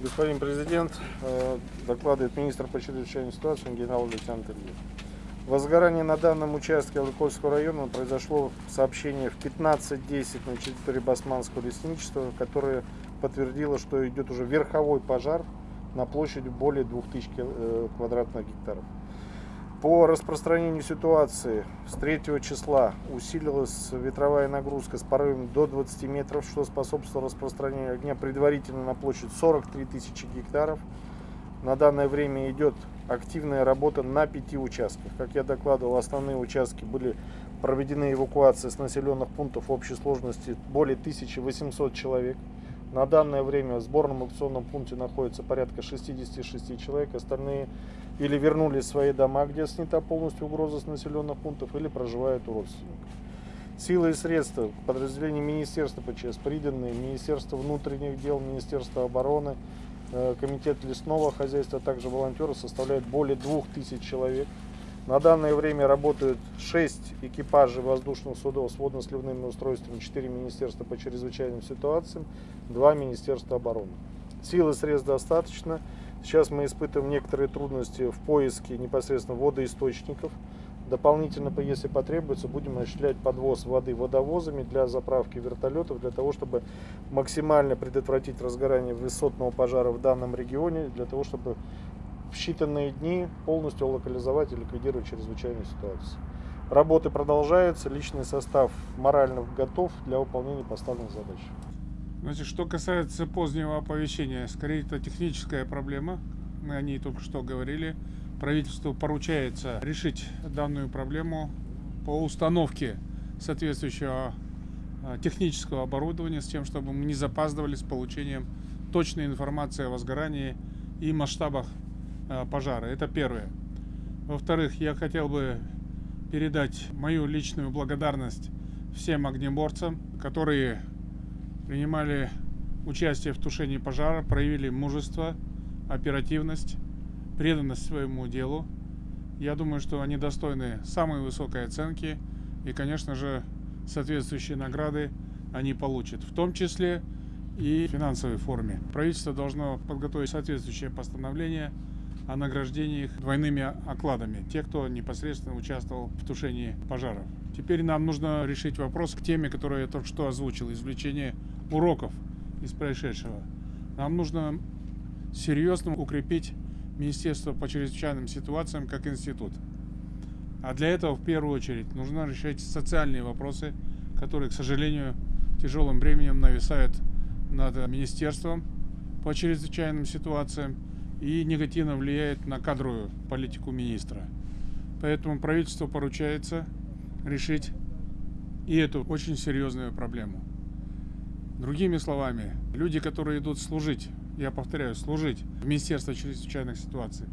Господин президент, э, докладывает министр по чрезвычайным ситуациям генерал-лейтенант Ильин. Возгорание на данном участке Лыкольского района произошло сообщение в 15.10 на территории Басманского лесничества, которое подтвердило, что идет уже верховой пожар на площади более 2000 э, квадратных гектаров. По распространению ситуации с 3 числа усилилась ветровая нагрузка с порывами до 20 метров, что способствовало распространению огня предварительно на площадь 43 тысячи гектаров. На данное время идет активная работа на пяти участках. Как я докладывал, основные участки были проведены эвакуации с населенных пунктов общей сложности более 1800 человек. На данное время в сборном аукционном пункте находится порядка 66 человек. Остальные или вернулись в свои дома, где снята полностью угроза с населенных пунктов, или проживают у родственников. Силы и средства подразделений Министерства ПЧС, приданные Министерство внутренних дел, Министерство обороны, э, Комитет лесного хозяйства, а также волонтеры составляют более 2000 человек. На данное время работают 6 экипажей воздушных судов с водно-сливными устройствами, 4 министерства по чрезвычайным ситуациям, 2 министерства обороны. Силы средств достаточно. Сейчас мы испытываем некоторые трудности в поиске непосредственно водоисточников. Дополнительно, если потребуется, будем осуществлять подвоз воды водовозами для заправки вертолетов, для того, чтобы максимально предотвратить разгорание высотного пожара в данном регионе, для того, чтобы в считанные дни полностью локализовать и ликвидировать чрезвычайную ситуацию. Работы продолжаются, личный состав морально готов для выполнения поставленных задач. Значит, что касается позднего оповещения, скорее это техническая проблема. Мы о ней только что говорили. Правительству поручается решить данную проблему по установке соответствующего а, технического оборудования с тем, чтобы мы не запаздывали с получением точной информации о возгорании и масштабах пожара. Это первое. Во-вторых, я хотел бы передать мою личную благодарность всем огнеборцам, которые принимали участие в тушении пожара, проявили мужество, оперативность, преданность своему делу. Я думаю, что они достойны самой высокой оценки и, конечно же, соответствующие награды они получат, в том числе и в финансовой форме. Правительство должно подготовить соответствующее постановление о награждении их двойными окладами, те, кто непосредственно участвовал в тушении пожаров. Теперь нам нужно решить вопрос к теме, которую я только что озвучил, извлечение уроков из происшедшего. Нам нужно серьезно укрепить Министерство по чрезвычайным ситуациям как институт. А для этого в первую очередь нужно решать социальные вопросы, которые, к сожалению, тяжелым бременем нависают над министерством по чрезвычайным ситуациям и негативно влияет на кадровую политику министра. Поэтому правительству поручается решить и эту очень серьезную проблему. Другими словами, люди, которые идут служить, я повторяю, служить в Министерство чрезвычайных ситуаций,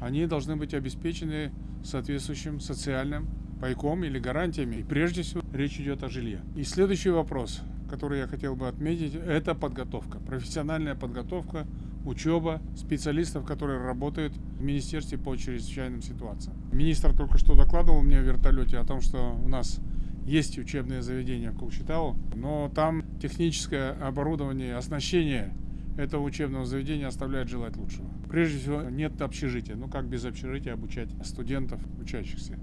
они должны быть обеспечены соответствующим социальным пайком или гарантиями. И прежде всего речь идет о жилье. И следующий вопрос, который я хотел бы отметить, это подготовка, профессиональная подготовка учеба специалистов, которые работают в Министерстве по чрезвычайным ситуациям. Министр только что докладывал мне в вертолете о том, что у нас есть учебные заведения в Кукчетау, но там техническое оборудование, оснащение этого учебного заведения оставляет желать лучшего. Прежде всего, нет общежития. Ну как без общежития обучать студентов, учащихся?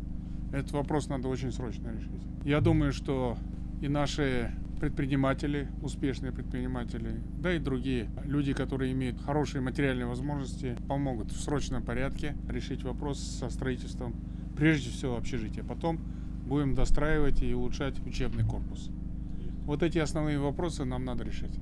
Этот вопрос надо очень срочно решить. Я думаю, что и наши предприниматели, успешные предприниматели, да и другие люди, которые имеют хорошие материальные возможности, помогут в срочном порядке решить вопрос со строительством, прежде всего, общежития. Потом будем достраивать и улучшать учебный корпус. Вот эти основные вопросы нам надо решить.